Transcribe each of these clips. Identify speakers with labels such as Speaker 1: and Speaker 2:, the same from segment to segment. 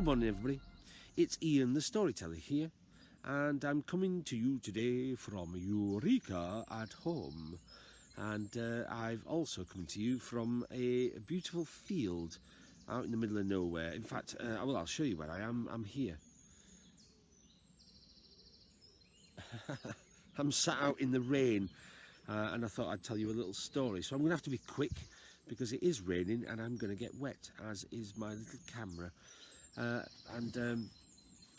Speaker 1: Good morning, everybody. It's Ian the Storyteller here, and I'm coming to you today from Eureka at home. And uh, I've also come to you from a beautiful field out in the middle of nowhere. In fact, uh, well, I'll show you where I am. I'm here. I'm sat out in the rain, uh, and I thought I'd tell you a little story. So I'm going to have to be quick because it is raining and I'm going to get wet, as is my little camera. Uh, and um,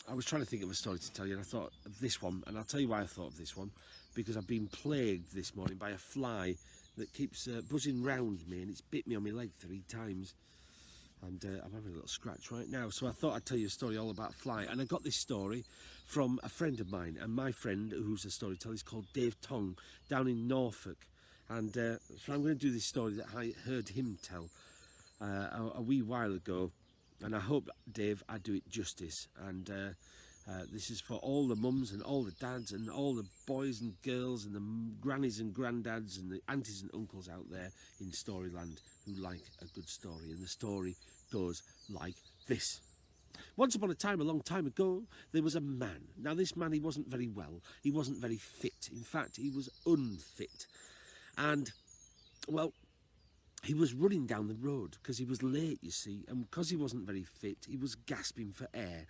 Speaker 1: I was trying to think of a story to tell you, and I thought of this one, and I'll tell you why I thought of this one, because I've been plagued this morning by a fly that keeps uh, buzzing round me, and it's bit me on my leg three times. And uh, I'm having a little scratch right now. So I thought I'd tell you a story all about fly. And I got this story from a friend of mine. And my friend, who's a storyteller, is called Dave Tong, down in Norfolk. And uh, so I'm going to do this story that I heard him tell uh, a, a wee while ago and I hope Dave I do it justice and uh, uh, this is for all the mums and all the dads and all the boys and girls and the grannies and granddads and the aunties and uncles out there in Storyland who like a good story and the story goes like this. Once upon a time, a long time ago, there was a man. Now this man, he wasn't very well. He wasn't very fit. In fact, he was unfit. And, well, he was running down the road because he was late, you see, and because he wasn't very fit, he was gasping for air.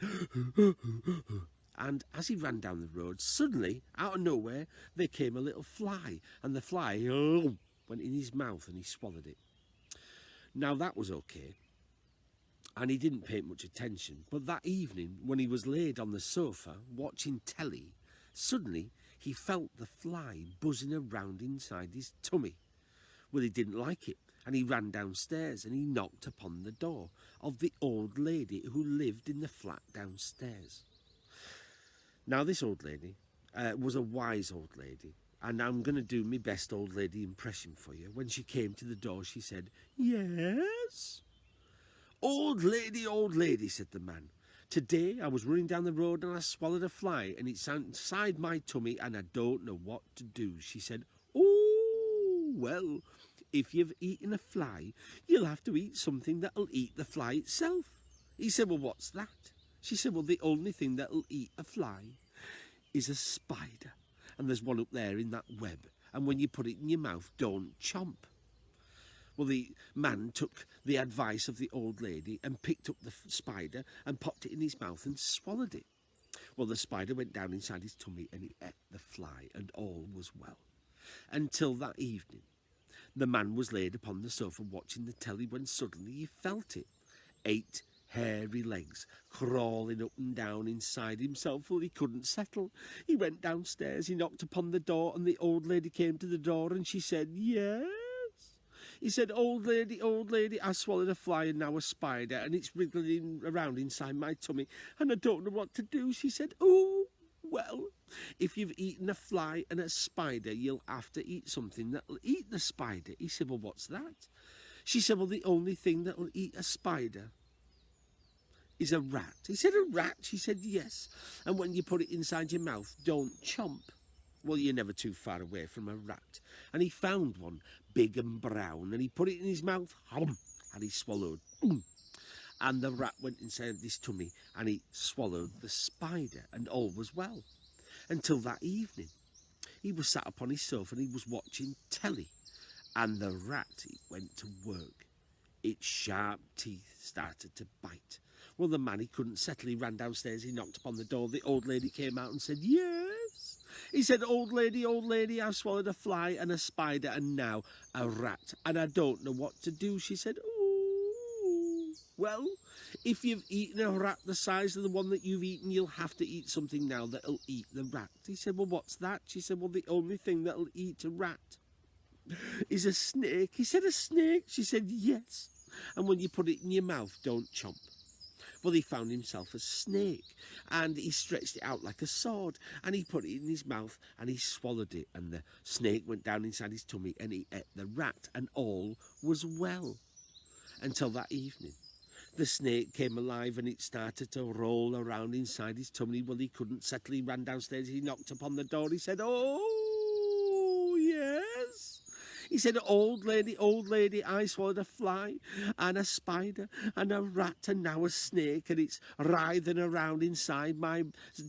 Speaker 1: and as he ran down the road, suddenly, out of nowhere, there came a little fly, and the fly oh, went in his mouth and he swallowed it. Now that was okay, and he didn't pay much attention, but that evening, when he was laid on the sofa watching telly, suddenly he felt the fly buzzing around inside his tummy. Well, he didn't like it and he ran downstairs and he knocked upon the door of the old lady who lived in the flat downstairs. Now, this old lady uh, was a wise old lady, and I'm going to do my best old lady impression for you. When she came to the door, she said, Yes? Old lady, old lady, said the man. Today I was running down the road and I swallowed a fly and it's inside my tummy and I don't know what to do. She said, Oh, well, if you've eaten a fly, you'll have to eat something that'll eat the fly itself. He said, well, what's that? She said, well, the only thing that'll eat a fly is a spider. And there's one up there in that web. And when you put it in your mouth, don't chomp. Well, the man took the advice of the old lady and picked up the spider and popped it in his mouth and swallowed it. Well, the spider went down inside his tummy and he ate the fly and all was well. Until that evening, the man was laid upon the sofa watching the telly when suddenly he felt it. Eight hairy legs crawling up and down inside himself till he couldn't settle. He went downstairs, he knocked upon the door, and the old lady came to the door and she said, Yes. He said, Old lady, old lady, I swallowed a fly and now a spider, and it's wriggling around inside my tummy, and I don't know what to do. She said, Oh, well, if you've eaten a fly and a spider, you'll have to eat something that'll eat the spider. He said, well, what's that? She said, well, the only thing that'll eat a spider is a rat. He said, a rat? She said, yes. And when you put it inside your mouth, don't chomp. Well, you're never too far away from a rat. And he found one, big and brown, and he put it in his mouth, hum, and he swallowed and the rat went inside his tummy and he swallowed the spider and all was well. Until that evening he was sat upon his sofa and he was watching telly. And the rat it went to work. Its sharp teeth started to bite. Well the man he couldn't settle he ran downstairs he knocked upon the door. The old lady came out and said yes. He said old lady old lady i've swallowed a fly and a spider and now a rat and i don't know what to do. She said well, if you've eaten a rat the size of the one that you've eaten, you'll have to eat something now that'll eat the rat. He said, well, what's that? She said, well, the only thing that'll eat a rat is a snake. He said, a snake? She said, yes. And when you put it in your mouth, don't chomp. Well, he found himself a snake and he stretched it out like a sword and he put it in his mouth and he swallowed it and the snake went down inside his tummy and he ate the rat and all was well until that evening the snake came alive and it started to roll around inside his tummy. Well, he couldn't settle. He ran downstairs. He knocked upon the door. He said, Oh, yes. He said, Old lady, old lady, I swallowed a fly and a spider and a rat and now a snake and it's writhing around inside my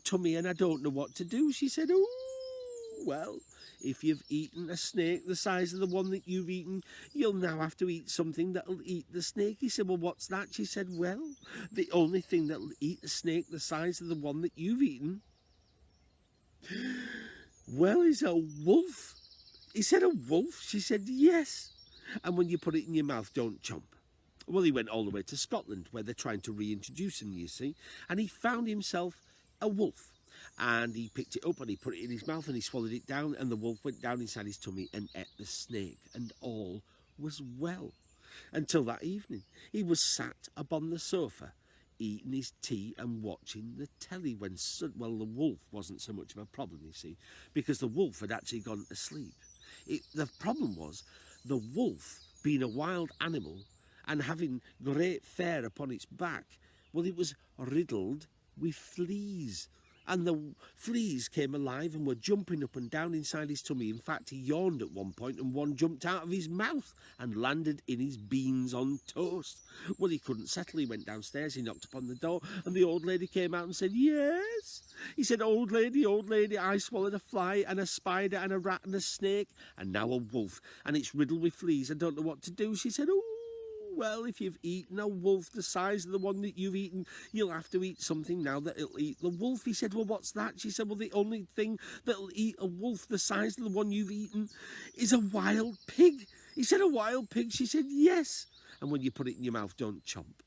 Speaker 1: tummy and I don't know what to do. She said, Oh, well, if you've eaten a snake the size of the one that you've eaten, you'll now have to eat something that'll eat the snake. He said, Well, what's that? She said, Well, the only thing that'll eat a snake the size of the one that you've eaten, well, is a wolf. He said, A wolf? She said, Yes. And when you put it in your mouth, don't chomp. Well, he went all the way to Scotland, where they're trying to reintroduce him, you see, and he found himself a wolf and he picked it up and he put it in his mouth and he swallowed it down and the wolf went down inside his tummy and ate the snake and all was well until that evening. He was sat upon the sofa eating his tea and watching the telly when well the wolf wasn't so much of a problem you see because the wolf had actually gone to sleep. It, the problem was the wolf being a wild animal and having great fur upon its back well it was riddled with fleas and the fleas came alive and were jumping up and down inside his tummy. In fact, he yawned at one point and one jumped out of his mouth and landed in his beans on toast. Well, he couldn't settle. He went downstairs, he knocked upon the door, and the old lady came out and said, Yes. He said, Old lady, old lady, I swallowed a fly and a spider and a rat and a snake and now a wolf, and it's riddled with fleas. I don't know what to do. She said, Oh, well, if you've eaten a wolf the size of the one that you've eaten, you'll have to eat something now that it'll eat the wolf. He said, well, what's that? She said, well, the only thing that'll eat a wolf the size of the one you've eaten is a wild pig. He said, a wild pig? She said, yes. And when you put it in your mouth, don't chomp.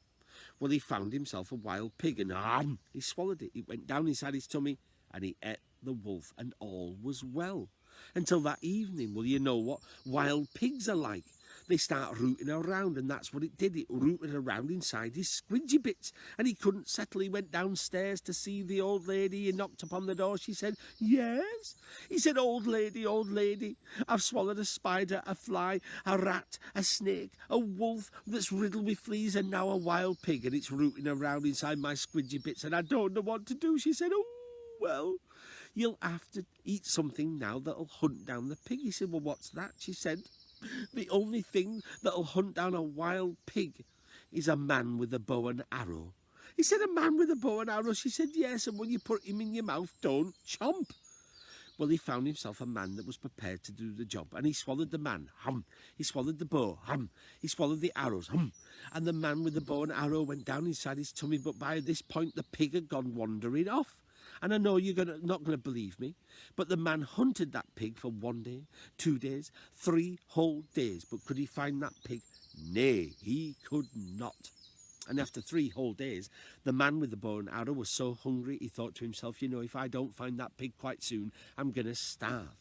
Speaker 1: Well, he found himself a wild pig and um, he swallowed it. It went down inside his tummy and he ate the wolf and all was well. Until that evening, well, you know what wild pigs are like they start rooting around, and that's what it did. It rooted around inside his squidgy bits, and he couldn't settle. He went downstairs to see the old lady. He knocked upon the door. She said, Yes. He said, Old lady, old lady, I've swallowed a spider, a fly, a rat, a snake, a wolf that's riddled with fleas, and now a wild pig, and it's rooting around inside my squidgy bits, and I don't know what to do. She said, Oh, well. You'll have to eat something now that'll hunt down the pig. He said, Well, what's that? She said, the only thing that'll hunt down a wild pig is a man with a bow and arrow. He said, a man with a bow and arrow? She said, yes, and when you put him in your mouth, don't chomp. Well, he found himself a man that was prepared to do the job, and he swallowed the man, hum. He swallowed the bow, hum. He swallowed the arrows, hum. And the man with the bow and arrow went down inside his tummy, but by this point the pig had gone wandering off. And I know you're gonna, not going to believe me, but the man hunted that pig for one day, two days, three whole days. But could he find that pig? Nay, he could not. And after three whole days, the man with the bow and arrow was so hungry he thought to himself, you know, if I don't find that pig quite soon, I'm going to starve.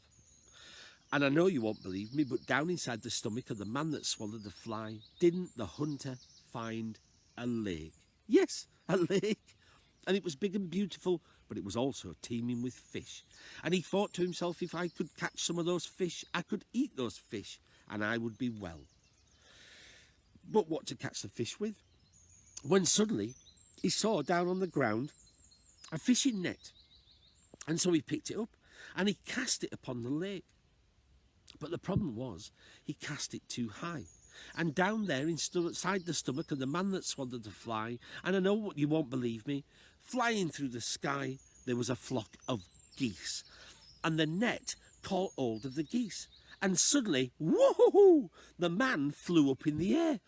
Speaker 1: And I know you won't believe me, but down inside the stomach of the man that swallowed the fly, didn't the hunter find a lake? Yes, a lake. And it was big and beautiful but it was also teeming with fish. And he thought to himself, if I could catch some of those fish, I could eat those fish, and I would be well. But what to catch the fish with? When suddenly he saw down on the ground a fishing net. And so he picked it up and he cast it upon the lake. But the problem was he cast it too high. And down there inside the stomach of the man that swallowed the fly, and I know what you won't believe me, Flying through the sky, there was a flock of geese, and the net caught hold of the geese. And suddenly, woohoo! The man flew up in the air.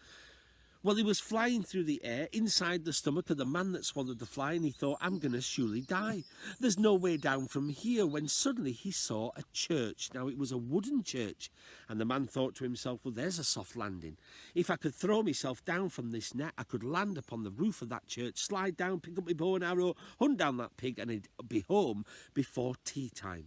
Speaker 1: Well, he was flying through the air inside the stomach of the man that swallowed the fly, and he thought, I'm going to surely die. There's no way down from here, when suddenly he saw a church. Now, it was a wooden church, and the man thought to himself, well, there's a soft landing. If I could throw myself down from this net, I could land upon the roof of that church, slide down, pick up my bow and arrow, hunt down that pig, and he'd be home before tea time.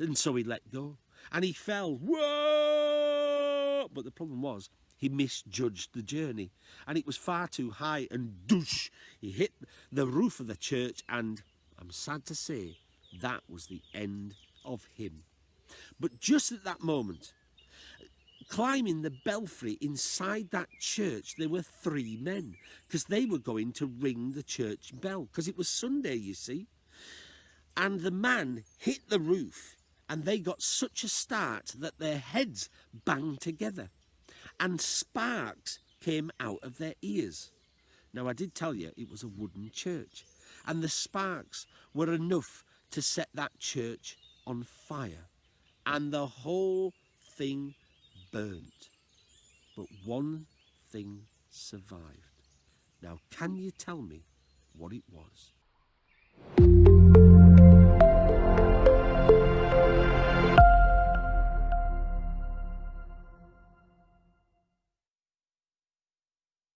Speaker 1: And so he let go, and he fell. Whoa! But the problem was, he misjudged the journey. And it was far too high and douche. He hit the roof of the church and I'm sad to say that was the end of him. But just at that moment climbing the belfry inside that church there were three men because they were going to ring the church bell because it was Sunday you see. And the man hit the roof and they got such a start that their heads banged together and sparks came out of their ears. Now, I did tell you it was a wooden church, and the sparks were enough to set that church on fire, and the whole thing burnt. But one thing survived. Now, can you tell me what it was?